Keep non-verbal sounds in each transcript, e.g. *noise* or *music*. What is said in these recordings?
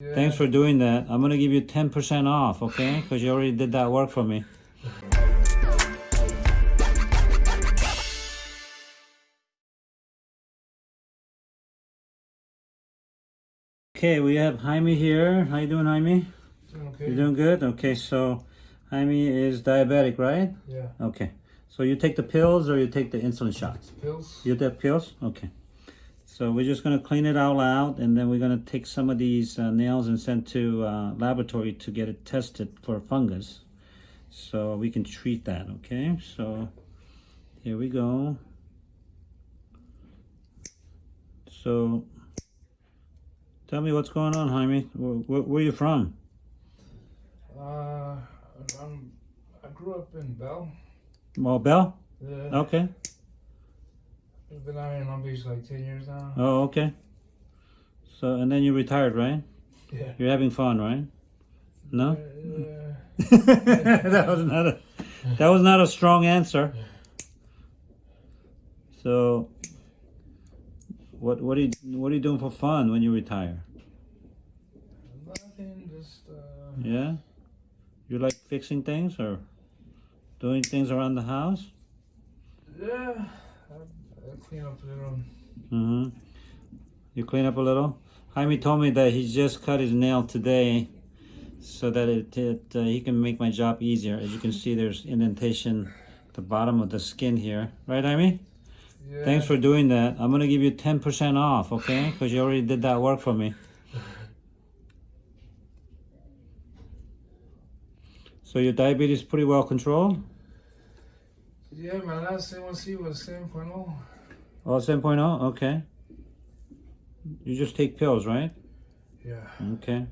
Thanks for doing that. I'm gonna give you 10% off, okay? Because you already did that work for me. Okay, we have Jaime here. How you doing, Jaime? Doing okay? You doing good? Okay, so Jaime is diabetic, right? yeah. Okay. So you take the pills or you take the insulin shots? Pills? You take pills? Okay. So we're just gonna clean it all out, and then we're gonna take some of these uh, nails and send to uh, laboratory to get it tested for fungus, so we can treat that. Okay. So here we go. So tell me what's going on, Jaime. Where, where, where you from? Uh, I'm, I grew up in Bell. Well, Bell. Yeah. Okay. I've been out here in Long Beach like 10 years now. Oh, okay. So and then you retired, right? Yeah. You're having fun, right? No. Yeah. *laughs* that was not a that was not a strong answer. So what what are you what are you doing for fun when you retire? Nothing, just, uh, Yeah? You like fixing things or doing things around the house? yeah. Clean up a little. Mm-hmm. You clean up a little? Jaime told me that he just cut his nail today so that it, it uh, he can make my job easier. As you can see, there's indentation at the bottom of the skin here. Right, Jaime? Yeah. Thanks for doing that. I'm gonna give you 10% off, okay? Because you already did that work for me. So your diabetes is pretty well controlled? Yeah, my last A1C was 7.0. Oh, 7.0? Okay. You just take pills, right? Yeah. Okay.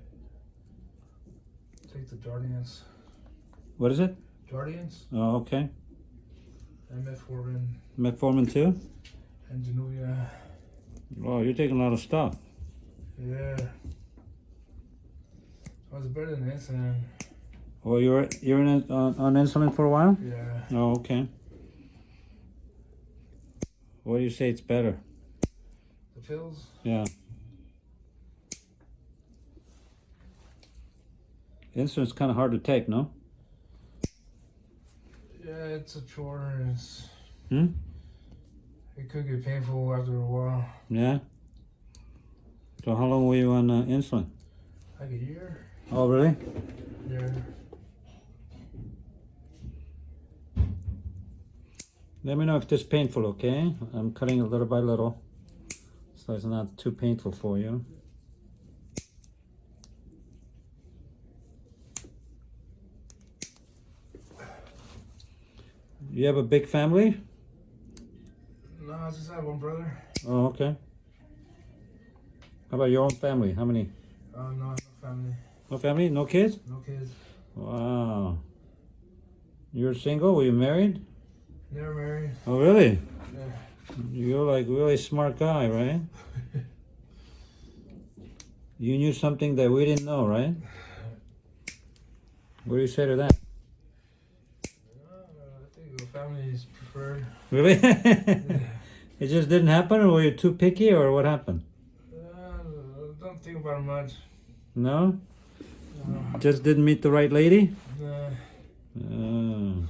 Take the Jardiance. What is it? Jardiance? Oh, okay. And metformin. Metformin too? And Januvia. Oh, you're taking a lot of stuff. Yeah. I was better than insulin. Oh, well, you're you're in, on, on insulin for a while? Yeah. Oh, okay. What do you say it's better? The pills? Yeah. Insulin's kind of hard to take, no? Yeah, it's a chore. It's, Hmm? it could get painful after a while. Yeah. So how long were you on uh, insulin? Like a year? Oh, really? Yeah. Let me know if this is painful, okay? I'm cutting it little by little, so it's not too painful for you. You have a big family? No, I just have one brother. Oh, okay. How about your own family? How many? Uh, no, no family. No family? No kids? No kids. Wow. You're single? Were you married? Never married. Oh, really? Yeah. You're like really smart guy, right? *laughs* You knew something that we didn't know, right? What do you say to that? Uh, I think the family is preferred. Really? *laughs* *laughs* it just didn't happen, or were you too picky, or what happened? Uh, don't think about much. No? Uh, Just didn't meet the right lady? nah. Oh.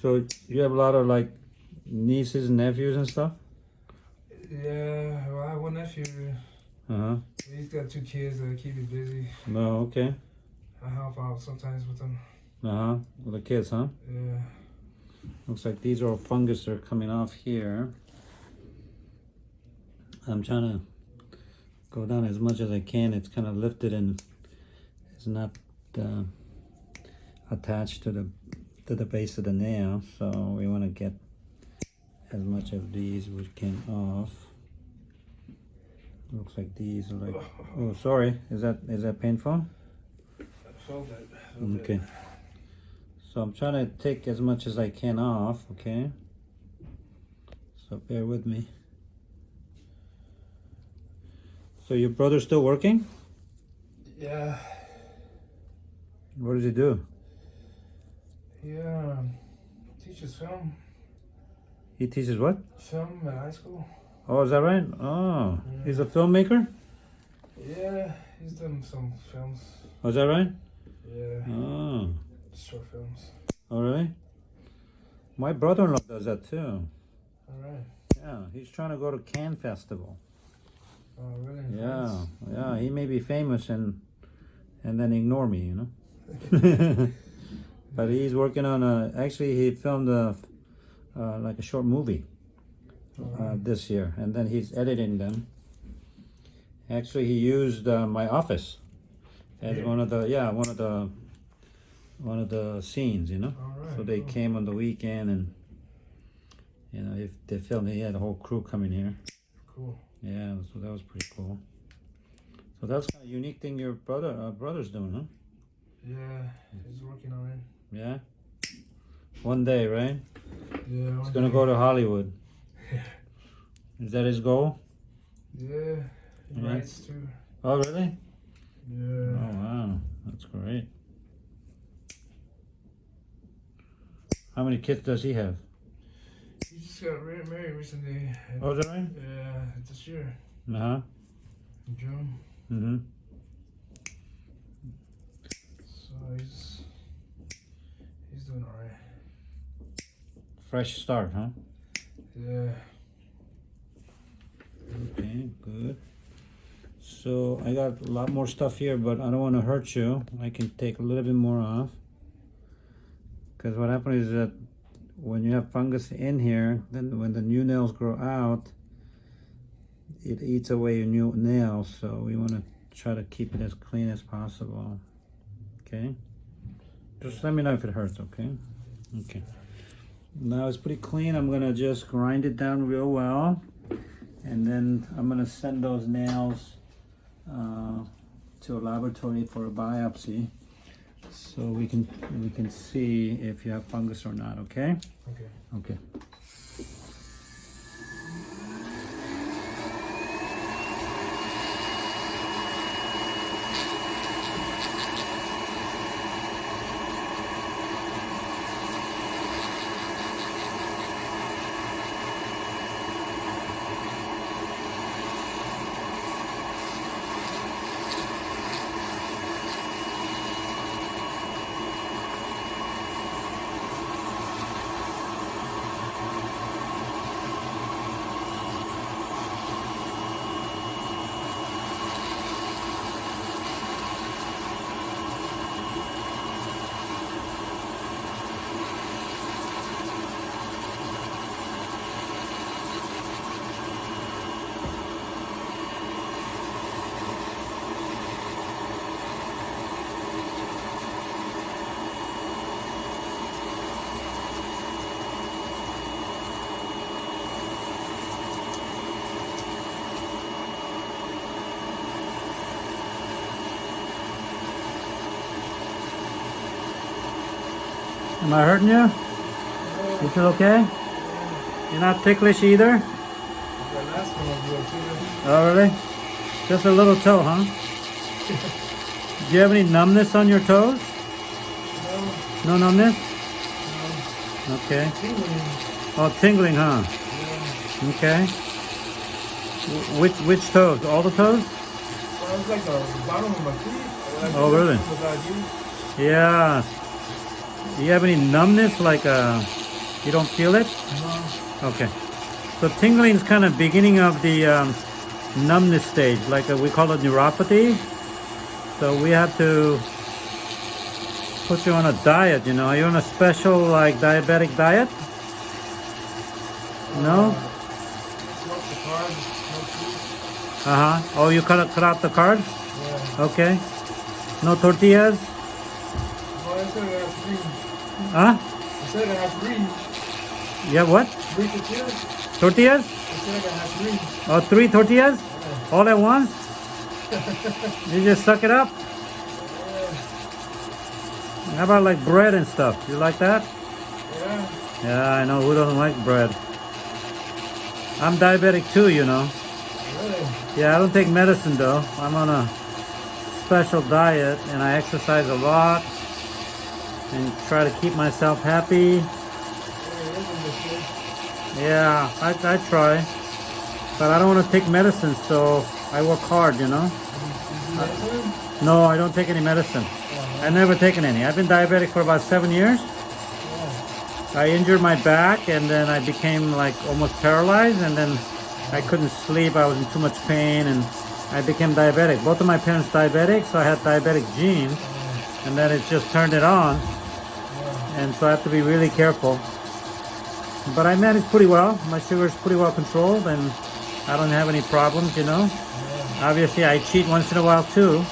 So you have a lot of like nieces and nephews and stuff? yeah, well, I have one nephew. Uh huh. He's got two kids that keep me busy. No, okay. I help out sometimes with them. Uh huh. With the kids, huh? Yeah. Looks like these are all fungus that are coming off here. I'm trying to go down as much as I can. It's kind of lifted and it's not uh, attached to the to the base of the nail. So we want to get as much of these we can off. Looks like these are like. Oh, sorry. Is that is that painful? I felt that. I felt Okay. So I'm trying to take as much as I can off, okay? So bear with me. So your brother's still working? Yeah. What does he do? Yeah. Teaches film. He teaches what? Film at high school. Oh, is that right? Oh, he's a filmmaker? Yeah, he's done some films. Oh, is that right? Yeah, Oh, short films. oh really? My brother-in-law does that too. All right. Yeah, he's trying to go to Cannes Festival. Oh, really? Yeah, Nice. yeah, he may be famous and and then ignore me, you know. *laughs* *laughs* but he's working on a. Actually, he filmed a uh, like a short movie uh, this year, and then he's editing them. Actually, he used uh, my office as Yeah. one of the yeah one of the one of the scenes, you know. All right. So they cool. came on the weekend and you know if they filmed, he had a whole crew coming here. Cool. Yeah, so that was pretty cool. So that's kind of unique thing your brother uh, brother's doing, huh? Yeah, he's working on it. Yeah. One day, right? Yeah. He's gonna go to Hollywood. Is that his goal? Yeah, he Yeah. writes too. Oh, really? Yeah. Oh, wow, that's great. How many kids does he have? He just got married recently. Oh, that right? Yeah, this year Uh huh. in June. Mm-hmm. So he's doing alright. Fresh start, huh? Yeah. Okay, good. So I got a lot more stuff here, but I don't want to hurt you. I can take a little bit more off. Because what happens is that when you have fungus in here, then when the new nails grow out, it eats away your new nails. So we want to try to keep it as clean as possible. Okay? Just let me know if it hurts, okay? Okay. Now it's pretty clean. I'm going to just grind it down real well and then I'm gonna send those nails uh, to a laboratory for a biopsy, so we can we can see if you have fungus or not. Okay. Okay. Okay. Am I hurting you? You feel okay? You're not ticklish either? The last one was good too. Oh, really? Just a little toe, huh? Do you have any numbness on your toes? No, No numbness? no. Okay. Tingling. Oh, tingling, huh? Yeah. Okay. Which which toes? All the toes? Well, it's like the bottom of my feet. Like, Oh, really? Yeah. Do you have any numbness? Like uh, you don't feel it? No. Okay. So tingling is kind of beginning of the um, numbness stage, like uh, we call it neuropathy. So we have to put you on a diet. You know, are you on a special like diabetic diet? No. Smoke the card. Smoke food. Uh huh. Oh, you cut cut out the carbs? Yeah. Okay. No tortillas? Well, I said it has three. Huh? I said it has three. Yeah. What? Three tortillas. Tortillas? I said it has three. Oh, three tortillas? All at once? *laughs* you just suck it up? Yeah. How about like bread and stuff? You like that? Yeah. Yeah, I know. Who doesn't like bread? I'm diabetic too, you know. Really? Yeah, I don't take medicine though. I'm on a special diet and I exercise a lot and try to keep myself happy. Yeah, it isn't this good. Yeah, I, I try. But I don't want to take medicine, so I work hard, you know. medicine? No, I don't take any medicine. Uh-huh. I never taken any. I've been diabetic for about seven years. Yeah. I injured my back and then I became like almost paralyzed and then I couldn't sleep. I was in too much pain and I became diabetic. Both of my parents diabetic, so I had diabetic genes and then it just turned it on. And so I have to be really careful. But I manage pretty well. My sugar's pretty well controlled and I don't have any problems, you know. Yeah. Obviously I cheat once in a while too.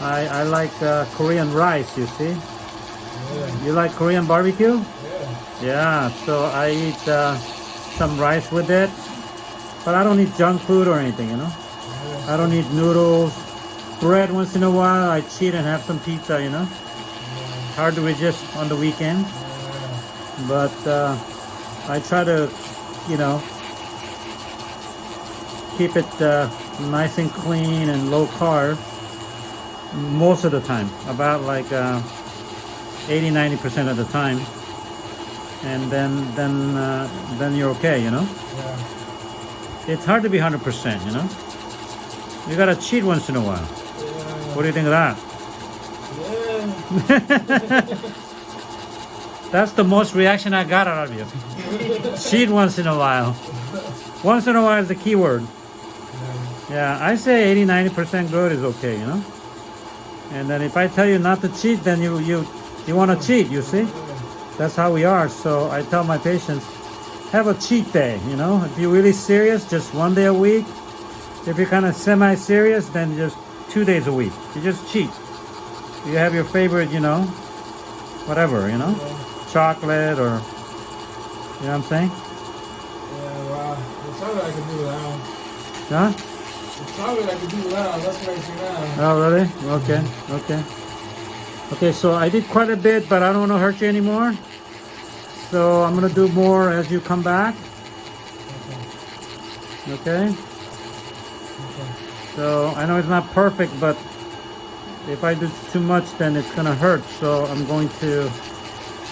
I, I like uh, Korean rice, you see. Yeah. You like Korean barbecue? Yeah. Yeah, so I eat uh, some rice with it, but I don't eat junk food or anything, you know. Yeah. I don't eat noodles, bread once in a while. I cheat and have some pizza, you know. Hard to resist on the weekend, but uh, I try to, you know, keep it uh, nice and clean and low carb most of the time, about like uh, 80 90% of the time. And then, then, uh, then you're okay, you know. Yeah. It's hard to be 100%, you know? You gotta cheat once in a while. Yeah. What do you think of that? *laughs* That's the most reaction I got out of you. cheat once in a while. Once in a while is the key word. Yeah. I say 80 90% good is okay, you know? And then if I tell you not to cheat, then you, you, you wanna cheat, you see? That's how we are. So I tell my patients, have a cheat day, you know? If you're really serious, just one day a week. If you're kind of semi-serious, then just two days a week. You just cheat. You have your favorite, you know, whatever, you know, Yeah. chocolate or, you know what I'm saying? Yeah, wow. The chocolate I can do without. Huh? The chocolate I can do without. That's what I see now. Oh, really? Okay, okay. Okay, so I did quite a bit, but I don't want to hurt you anymore. So I'm going to do more as you come back. Okay? Okay. So I know it's not perfect, but if I do too much, then it's going to hurt. So I'm going to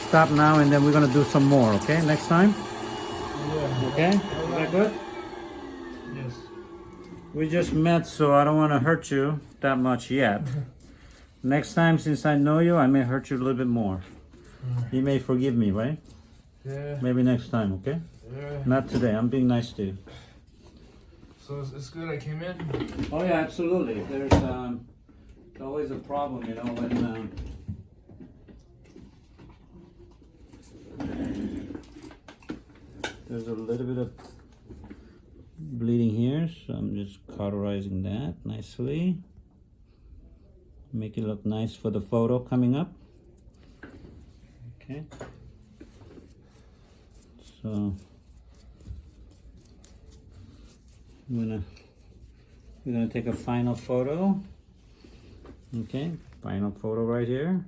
stop now and then we're going to do some more, okay? Next time? Yeah. Okay? Is that good? Yes. We just met, so I don't want to hurt you that much yet. *laughs* Next time, since I know you, I may hurt you a little bit more. You may forgive me, right? Yeah. Maybe next time, okay? Yeah. Not today. I'm being nice to you. So it's, it's good I came in. Oh yeah, absolutely. There's um, always a problem, you know, when um, there's a little bit of bleeding here, so I'm just cauterizing that nicely. Make it look nice for the photo coming up. Okay. So I'm gonna we're gonna take a final photo. Okay, final photo right here.